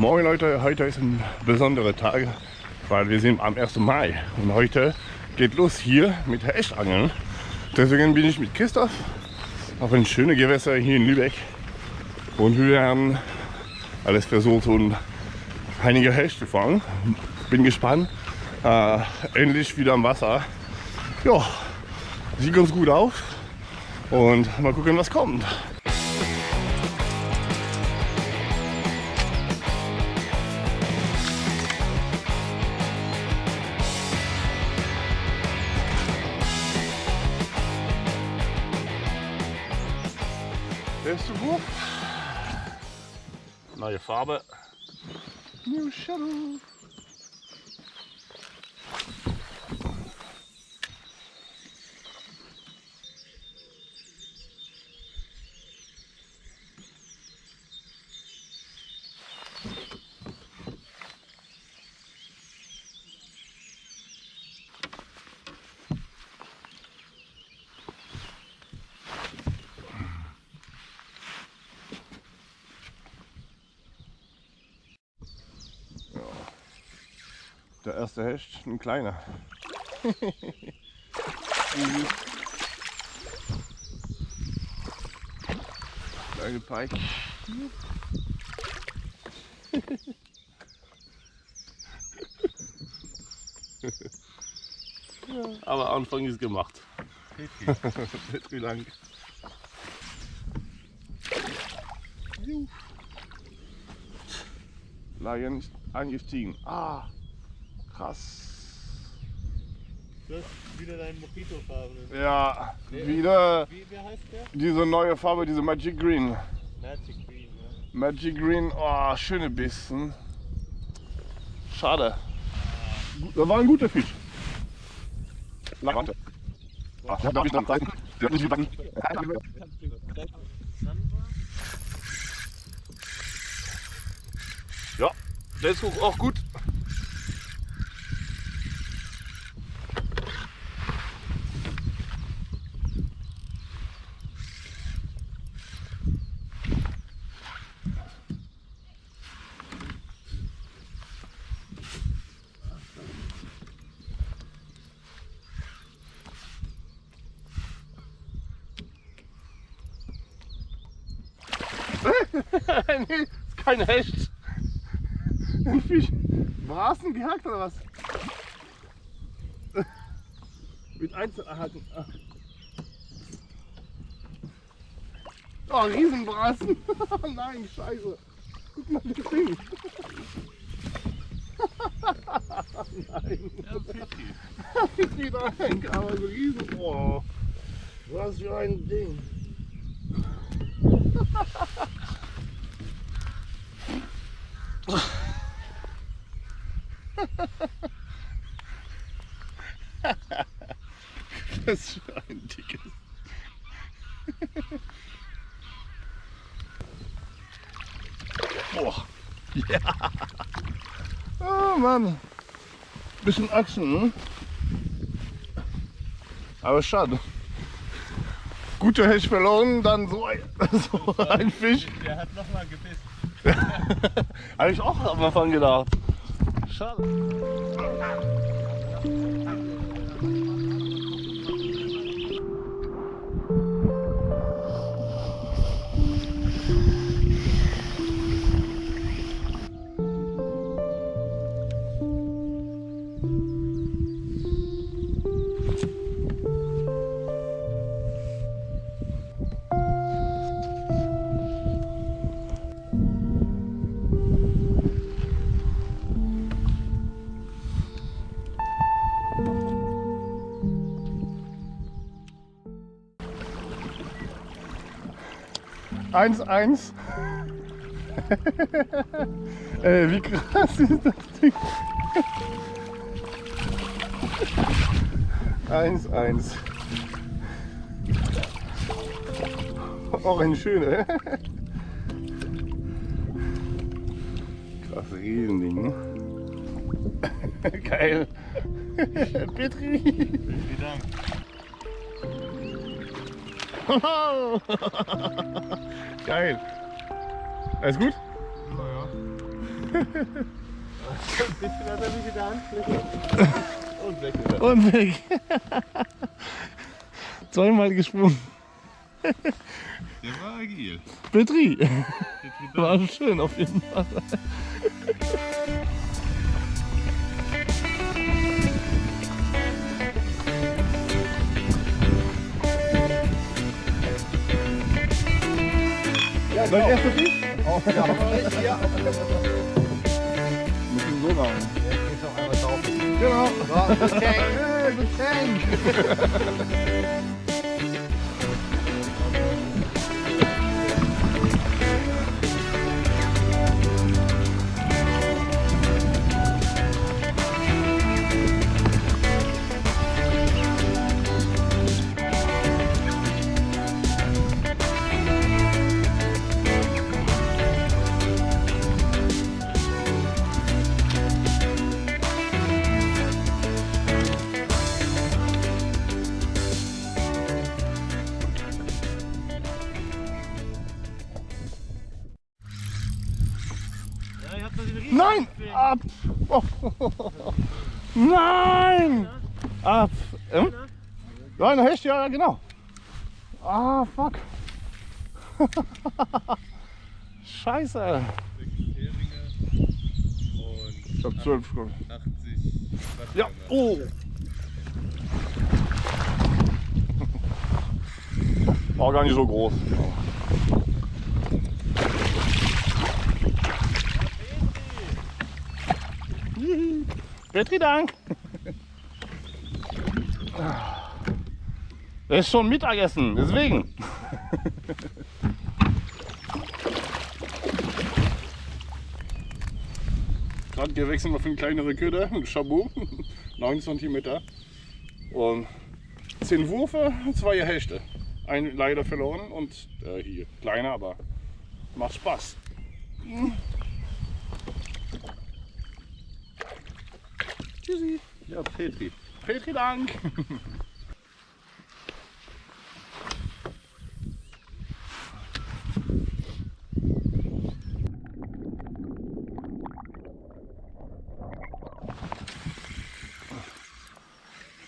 Moin Leute, heute ist ein besonderer Tag, weil wir sind am 1. Mai und heute geht los hier mit Hechtangeln. Deswegen bin ich mit Christoph auf ein schönes Gewässer hier in Lübeck und wir werden alles versucht und einige Hecht zu fangen. Bin gespannt. Äh, endlich wieder am Wasser. Ja, sieht ganz gut aus und mal gucken, was kommt. Erste Wurf. Neue Farbe. New Shadow. Der erste Hecht, ein kleiner. Mhm. Kleine Pike. Aber Anfang ist gemacht. Petri lang. Lion angestiegen. Ah, krass. Du hast wieder deinen Mojito-farbenen. Ja, wieder Wie, wie heißt der? diese neue Farbe, diese Magic Green. Magic Green, ja. Magic Green, oh, schöne Bissen. Schade. Das war ein guter Fisch. Warte. Ach, darf ich dran zeigen? Sie hat nicht gebacken. Ja, der ist auch gut. nee, ist kein Hecht. Ein Fisch. Brasen gehackt oder was? Mit Einzelhaken. Oh, Riesenbrasen. Nein, scheiße. Guck mal das Ding. Nein. Wieder ein, aber so riesen. Oh. Was für ein Ding. Das ist für ein dickes. Boah. Ja. Oh Mann. Bisschen Achsen. Hm? Aber schade. Gute Hecht verloren, dann so ein, so ein Fisch. Der hat nochmal gebissen. Habe ich auch am Anfang gedacht. Schade. Eins, eins. Ey, wie krass ist das Ding? Eins, eins. Auch ein schöner. Krass, Riesending. Geil. Petri. Vielen Dank. Geil. Alles gut? Naja. Bisschen hat er mich in der Handfläche. Und weg ist er. Und weg. Zweimal gesprungen. Der war agil. Petri. Wieder- War schön auf jeden Fall. Dein erster Fisch? Müssen so machen. Genau. Hey, Geschenk. Ja, Ab! Oh. Nein! Ab! Ähm? Nein, Hecht, ja, genau. Ah, fuck. Scheiße. Ich hab zwölf. 80 Ja, oh. War gar nicht so groß. Petri Dank. Das ist schon Mittagessen, deswegen. Gerade gewechselt auf eine kleinere Köder, ein Chabot, 9 cm. Und 10 Wurfe, zwei Hechte. Ein leider verloren und äh, hier kleiner, aber macht Spaß. Tschüssi. Ja, Petri. Petri Dank.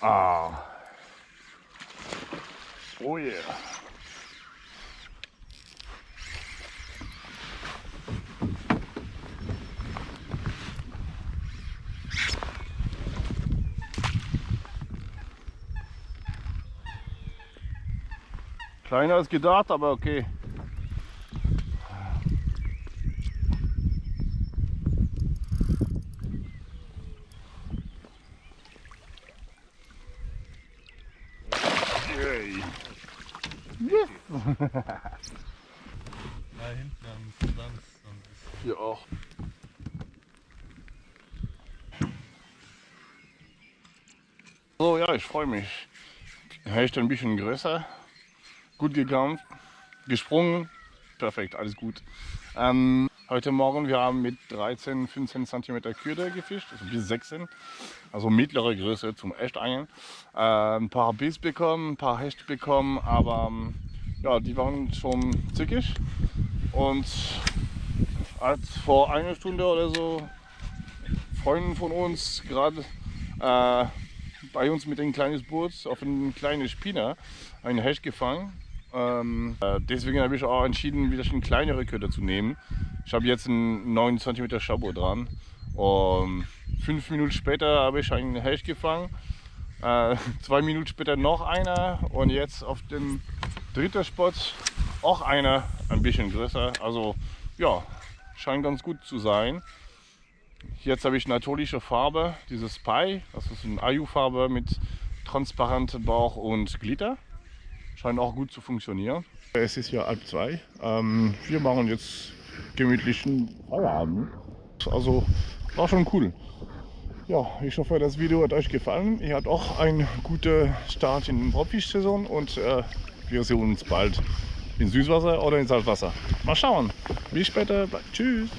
Ah. Oh yeah. Kleiner als gedacht, aber okay. Yes. Da hinten am Sams. und Hier auch. So, ja, ich freue mich. Hecht ein bisschen größer, gut gegangen, gesprungen, perfekt, alles gut. Ähm, heute Morgen, wir haben mit 13, 15 cm Köder gefischt, also bis 16, also mittlere Größe zum Echtangeln. Äh, ein paar Biss bekommen, ein paar Hecht bekommen, aber ähm, ja, die waren schon zickig. Und als vor einer Stunde oder so Freunde von uns gerade äh, bei uns mit ein kleines Boot auf ein kleines Spinner einen Hecht gefangen. Ähm, äh, deswegen habe ich auch entschieden, wieder eine kleinere Köder zu nehmen. Ich habe jetzt einen 9 cm Chabot dran. Und fünf Minuten später habe ich einen Hecht gefangen. Äh, zwei Minuten später noch einer und jetzt auf dem dritten Spot auch einer ein bisschen größer. Also ja, scheint ganz gut zu sein. Jetzt habe ich natürliche Farbe, dieses Pie, das ist eine Ayu-Farbe mit transparentem Bauch und Glitter. Scheint auch gut zu funktionieren. Es ist ja halb zwei. Ähm, wir machen jetzt gemütlichen Feierabend. Also war schon cool. Ja, ich hoffe, das Video hat euch gefallen. Ihr habt auch einen guten Start in die Profis-Saison und äh, wir sehen uns bald in Süßwasser oder in Salzwasser. Mal schauen. Bis später. Tschüss.